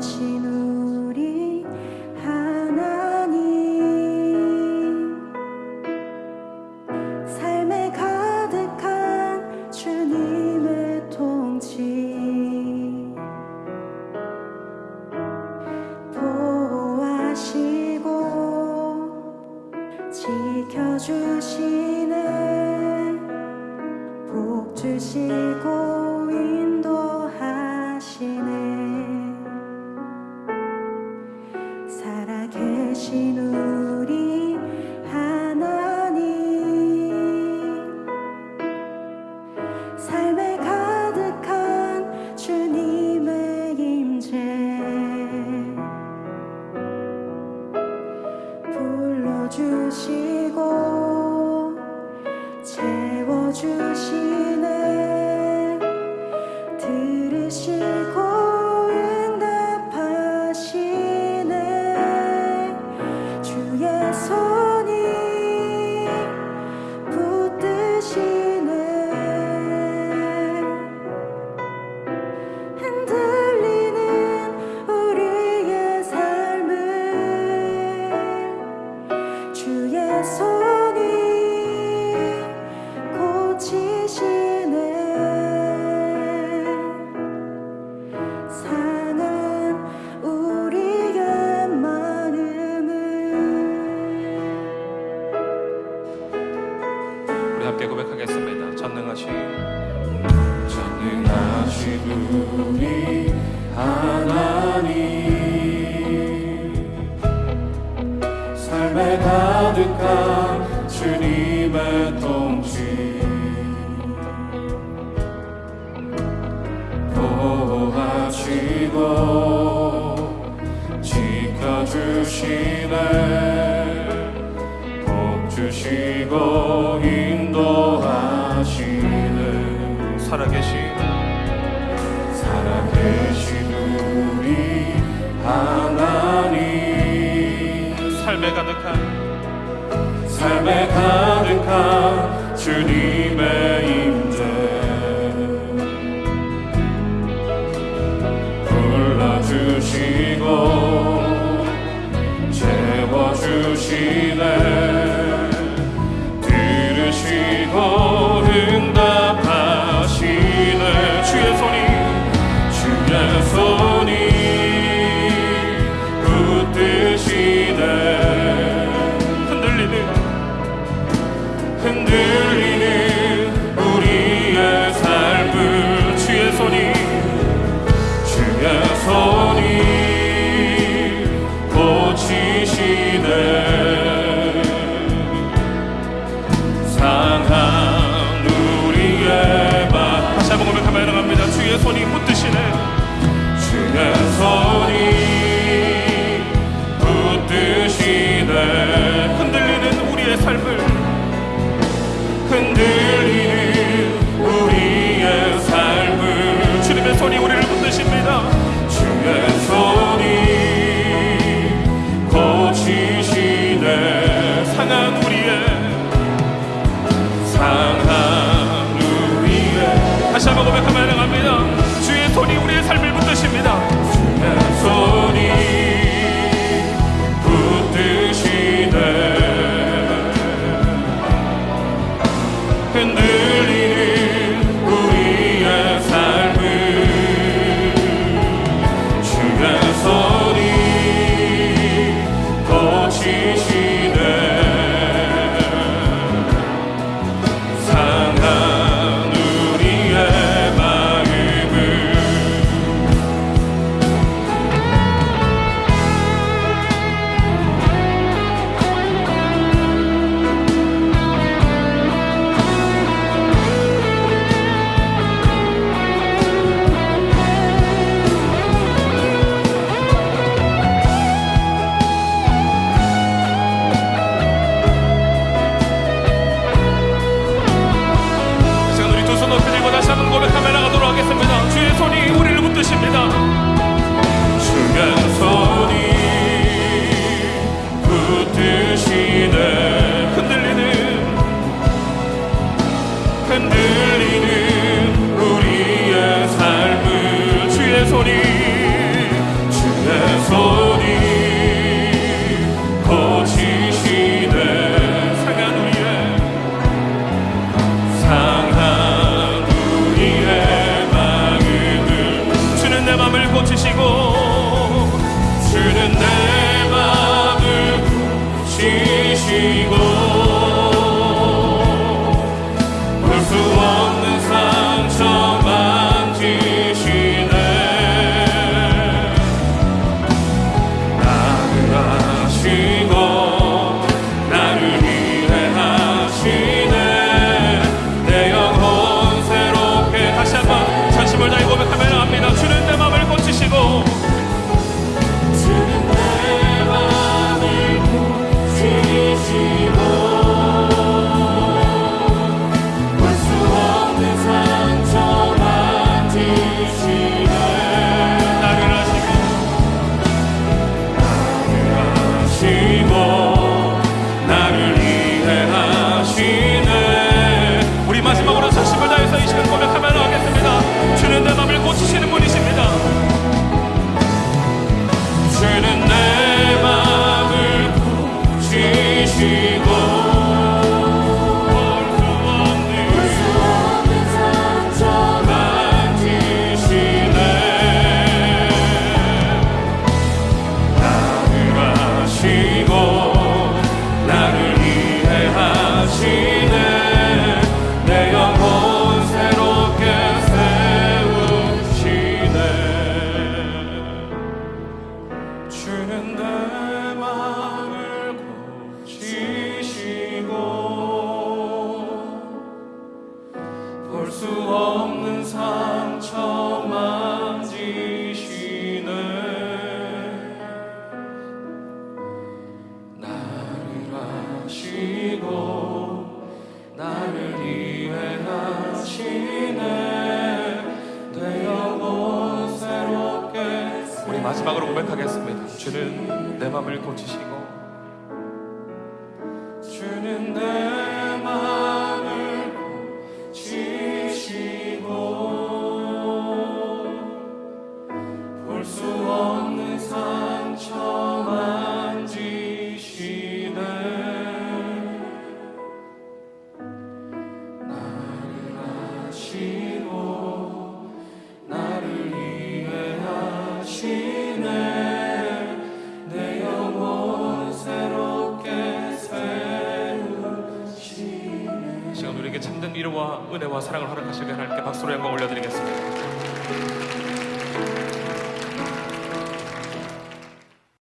心。 지고 살아계신 우리 하나님. 삶에 가득한 주님의 통치 보호하시고 지켜주시네. 복 주시고 인도하시네 살아계신 살아계신 우리 하나님. 삶에 가득한 삶에 가득한 주님의 임재. 불러주시고 채워주시네 in there. 마지막으로 고백하겠습니다. 주는 내 마음을 고치시고 위로와 은혜와 사랑을 허락하시게 하나님께 박수로 영광 올려드리겠습니다.